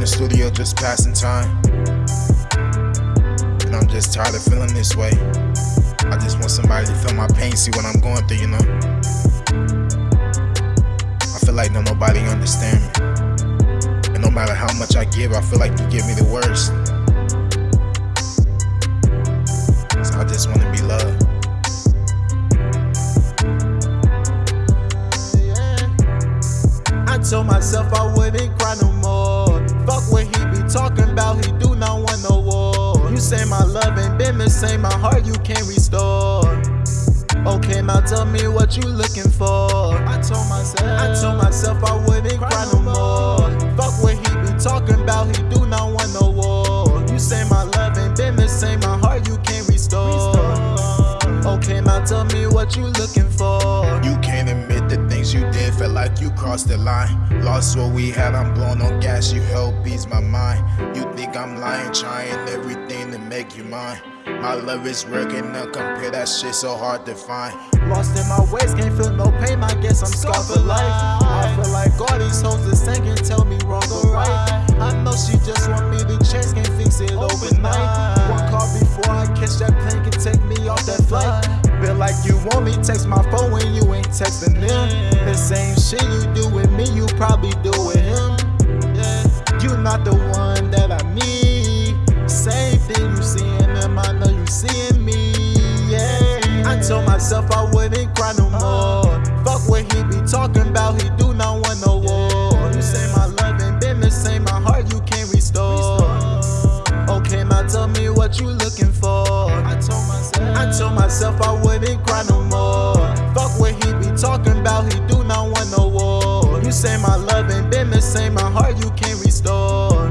the studio just passing time. And I'm just tired of feeling this way. I just want somebody to feel my pain, see what I'm going through, you know? I feel like no nobody understand me. And no matter how much I give, I feel like you give me the worst. So I just wanna be loved. I told myself I wouldn't cry no more. Fuck what he be talking about, he do not want no war. You say my love ain't been the same, my heart you can't restore. Oh, okay, now tell me what you looking for. I told myself, I told myself I wouldn't cry no more. Fuck what he be talking about, he do not want no war. You say my love ain't been the same, my heart you can't restore. Okay, oh, now tell me what you looking for. You can't admit the things you did, felt like you crossed the line. Lost what we had, I'm blown on gas, you help ease my mind. You think I'm lying, trying everything to make you mine. My love is working up, compare that shit so hard to find. Lost in my ways, can't feel no pain, I guess I'm scarred for life. I feel like all these hoes same can tell me wrong or right. I know she just want me to change, can't fix it overnight. One call before I catch that plane can take me off that flight. Feel like you want me, text my phone when you texting them. The same shit you do with me, you probably do with him. You not the one that I need. Same thing you seeing him, I know you seeing me. Yeah. I told myself I wouldn't cry no more. Fuck what he be talking about, he do not want no war. You say my love ain't been the same, my heart you can't restore. Okay, now tell me what you looking for. I told myself, I told myself I wouldn't cry no heart you can't restore.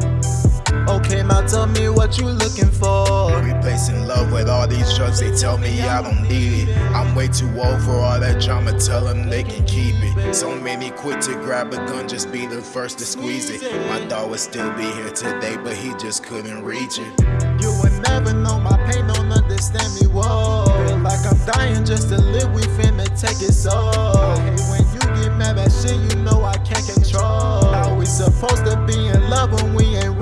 Okay, now tell me what you looking for. Replacing love with all these drugs, they tell me I don't need it. I'm way too old for all that drama, tell them they can keep it. So many quit to grab a gun, just be the first to squeeze it. My dog would still be here today, but he just couldn't reach it. You would never know my pain, don't understand me, whoa. Feel like I'm dying just to live, we finna take it so. Hate when you get mad at shit you know supposed to be in love when we ain't